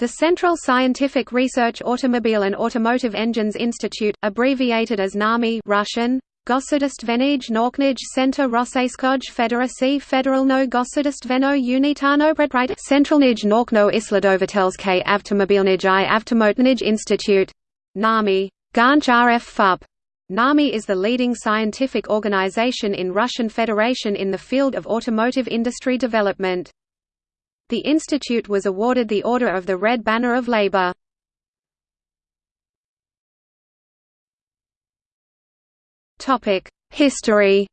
The Central Scientific Research Automobile and Automotive Engines Institute, abbreviated as NAMI Russian, Gosudostvenij Nauknij Center Rosseyskoj Federacy Federalno Gosudostveno Unitano Predpride Centralnij Naukno Isladovatelske Avtomobilnij i Avtomotnij Institute. NAMI. Ganch RF. NAMI is the leading scientific organization in Russian Federation in the field of automotive industry development. The institute was awarded the Order of the Red Banner of Labor. History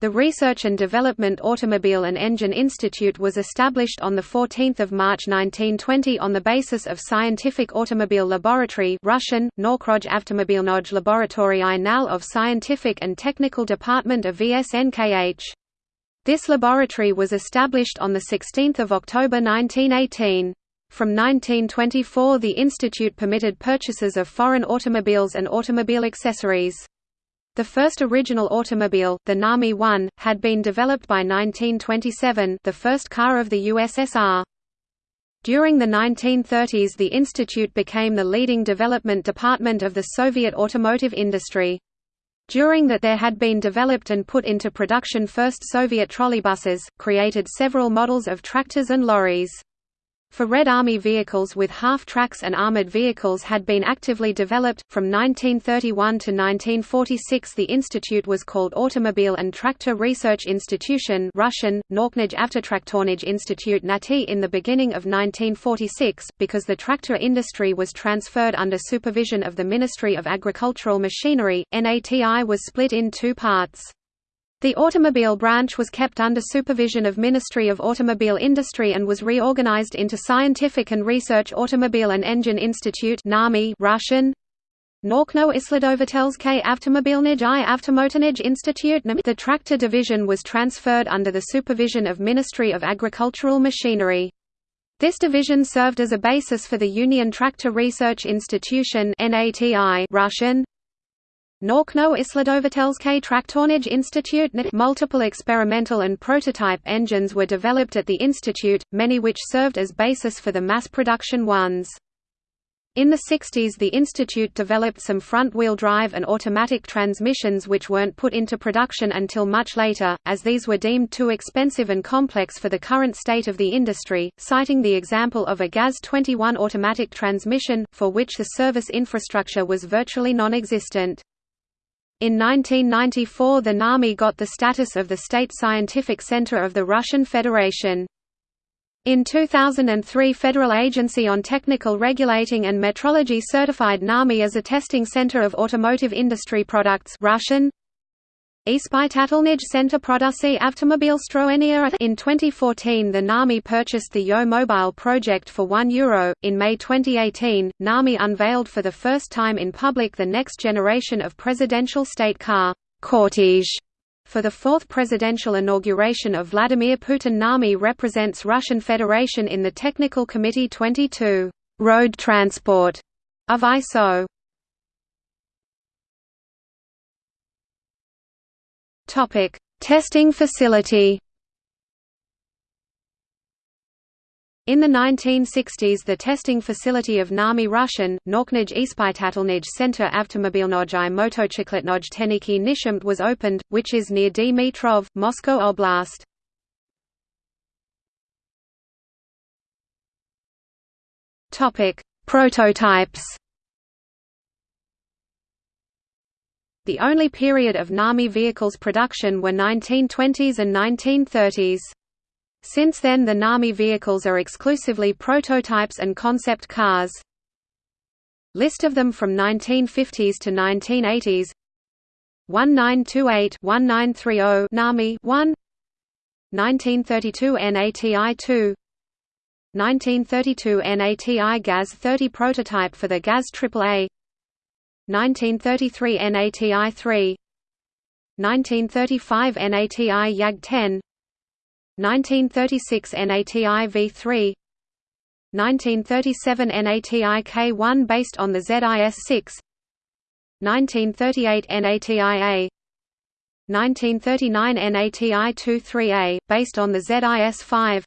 The Research and Development Automobile and Engine Institute was established on 14 March 1920 on the basis of Scientific Automobile Laboratory Russian, Norkroj Avtomobilnoj Laboratory Nal of Scientific and Technical Department of VSNKH. This laboratory was established on 16 October 1918. From 1924 the institute permitted purchases of foreign automobiles and automobile accessories. The first original automobile, the NAMI 1, had been developed by 1927 the first car of the USSR. During the 1930s the institute became the leading development department of the Soviet automotive industry. During that there had been developed and put into production first Soviet trolleybuses, created several models of tractors and lorries. For Red Army vehicles with half-tracks and armored vehicles had been actively developed. From 1931 to 1946 the institute was called Automobile and Tractor Research Institution Russian, Norknij Avtotraktornij Institute Nati in the beginning of 1946, because the tractor industry was transferred under supervision of the Ministry of Agricultural Machinery, NATI was split in two parts. The automobile branch was kept under supervision of Ministry of Automobile Industry and was reorganized into Scientific and Research Automobile and Engine Institute Russian Norkno Isladovatelske Avtomobilnij i Institute The tractor division was transferred under the supervision of Ministry of Agricultural Machinery. This division served as a basis for the Union Tractor Research Institution Russian Norkno Isladovatelske Traktornij Institute Multiple experimental and prototype engines were developed at the institute, many which served as basis for the mass production ones. In the 60s the institute developed some front-wheel drive and automatic transmissions which weren't put into production until much later, as these were deemed too expensive and complex for the current state of the industry, citing the example of a GAZ-21 automatic transmission, for which the service infrastructure was virtually non-existent. In 1994 the NAMI got the status of the State Scientific Center of the Russian Federation. In 2003 Federal Agency on Technical Regulating and Metrology certified NAMI as a testing center of automotive industry products Russian, Ispitatelnij Center Producy Avtomobilstroenia In 2014 the NAMI purchased the Yo Mobile project for €1. In May 2018, NAMI unveiled for the first time in public the next generation of presidential state car, Cortege. For the fourth presidential inauguration of Vladimir Putin NAMI represents Russian Federation in the Technical Committee 22 Road Transport of ISO. Topic: Testing facility. In the 1960s the testing facility of NAMI Russian, Norknij Ispitatelnij Center Avtomobilnoj i Motochikletnoj Teniki Nishamt was opened, which is near Dmitrov, Moscow Oblast. Prototypes The only period of NAMI vehicles production were 1920s and 1930s. Since then the NAMI vehicles are exclusively prototypes and concept cars. List of them from 1950s to 1980s 1928-1930 NAMI 1 1932 NATI 2 1932 NATI GAZ 30 prototype for the GAZ AAA 1933 NATI 3 1935 NATI YAG 10 1936 NATI V3 1937 NATI K1 based on the ZIS 6 1938 NATI A 1939 NATI 23A, based on the ZIS 5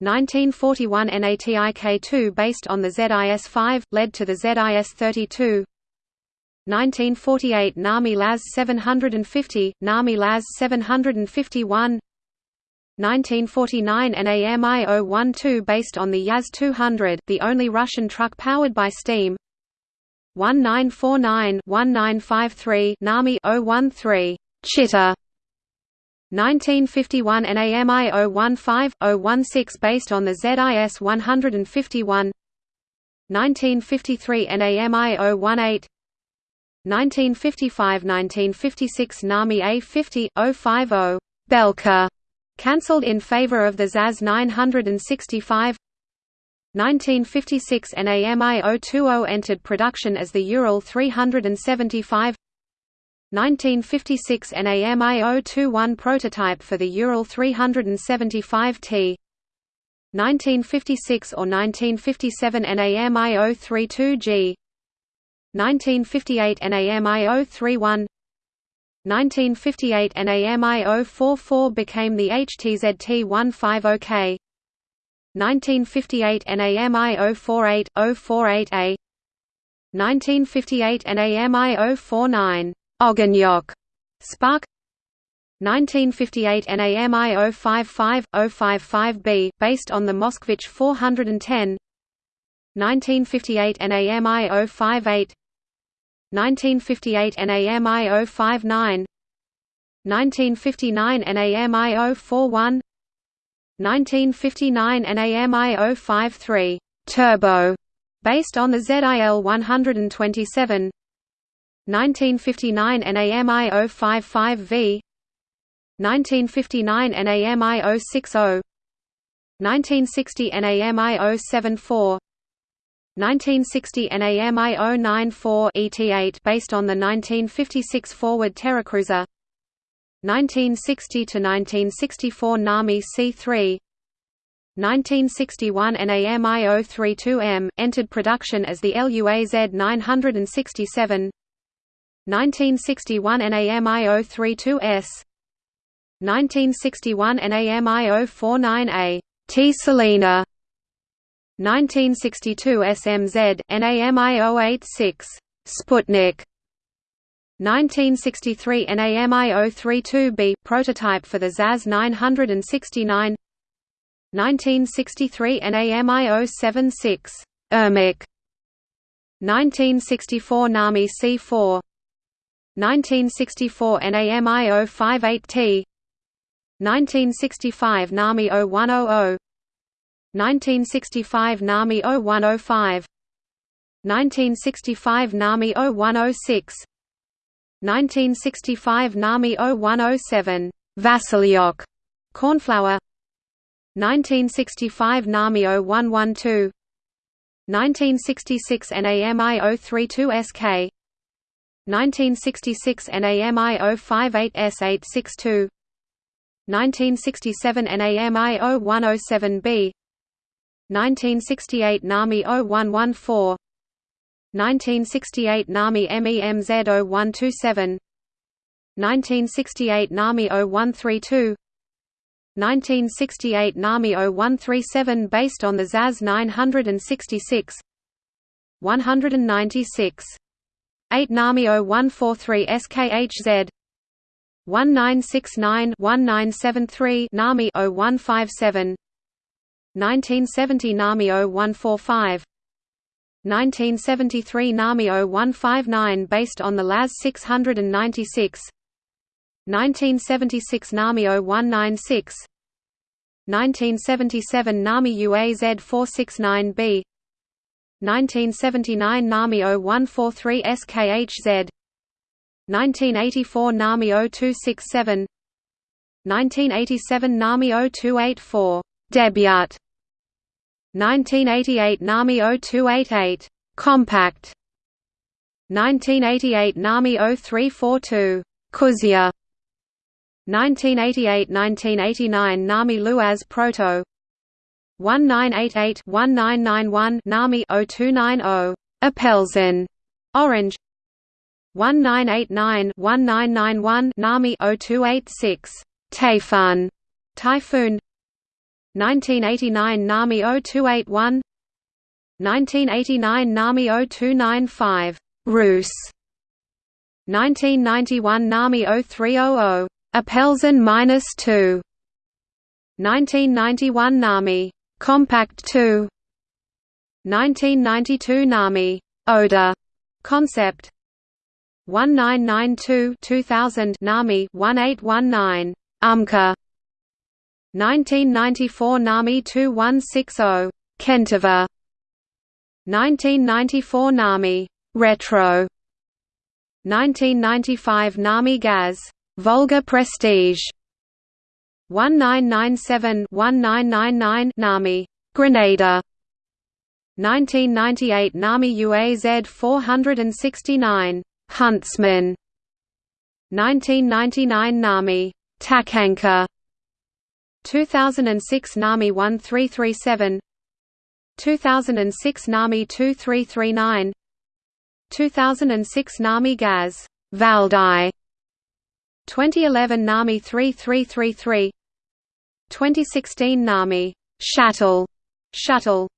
1941 NATIK-2 based on the ZIS-5, led to the ZIS-32 1948 NAMI LAZ 750, NAMI LAZ 751 1949 NAMI 012 based on the Yaz 200, the only Russian truck powered by steam. 1949-1953 NAMI 013 Chitta 1951 NAMI 015-016 based on the ZIS 151 1953 NAMI 018 1955–1956 NAMI A50 050 Belka cancelled in favor of the ZAZ 965 1956 NAMI 020 entered production as the Ural 375 1956 NAMI 021 prototype for the Ural 375T 1956 or 1957 NAMI 032G 1958 NAMI 031 1958 NAMI 044 became the HTZT 150K 1958 NAMI 048, 048A 1958 NAMI 049 Ogonyok Spark. 1958 NAMI 055 055B based on the Moskvich 410 1958 NAMI 058 1958 NAMI 059 1959 NAMI 041 1959 NAMI 053 Turbo based on the ZIL 127 1959 NAMI 055V 1959 NAMI 060 1960 NAMI 074 1960 NAMI 094 ET8 based on the 1956 Forward Terracruiser 1960 to 1964 NAMI C3 1961 NAMI 032M entered production as the LUAZ 967 1961 NAMI 032S 1961 NAMI 049A T Selena 1962 SMZ NAMI 086 Sputnik. 1963 NAMI 032B prototype for the ZAZ 969 1963 NAMI 076 ERMIC. 1964 NAMI C4 1964 NAMI 058T 1965 NAMI 0100 1965 NAMI 0105 1965 NAMI 0106 1965 NAMI 0107 Vasilyok Cornflower 1965 NAMI 0112 1966 NAMI 032 SK 1966 NAMI 058 S862 1967 NAMI 0107B 1968 NAMI 0114 1968 NAMI MEMZ 0127 1968 NAMI 0132 1968 NAMI 0137 based on the ZAZ 966 196 8 NAMI 0143 SKHZ 1969 1973 NAMI 0157 1970 NAMI 0145 1973 NAMI 0159 based on the LAZ 696 1976 NAMI 0196 1977 NAMI UAZ 469B 1979 NAMI 0143 SKHZ 1984 NAMI 0267 1987 NAMI 0284 Debut 1988 NAMI 0288 Compact. 1988 NAMI 0342 Kuzia. 1988–1989 NAMI Luaz Proto. 1988-1991 NAMI 0290 Apelsin Orange. 1989-1991 NAMI 0286 Taifun Typhoon 1989 NAMI 0281 1989 NAMI 0295 Rus. 1991 NAMI 0300 Apelsin 2 1991 NAMI Compact 2 1992 NAMI Oda. Concept. 1992 2000 NAMI 1819 UMCA 1994 NAMI 2160 Kentivar 1994 NAMI Retro. 1995 NAMI Gaz Volga Prestige. 1997-1999 NAMI Grenada. 1998 NAMI UAZ 469 Huntsman. 1999 NAMI Tachanka 2006 NAMI 1337 2006 NAMI 2339 2006 NAMI Gaz Valdai 2011 NAMI 3333 2016 NAMI Shuttle Shuttle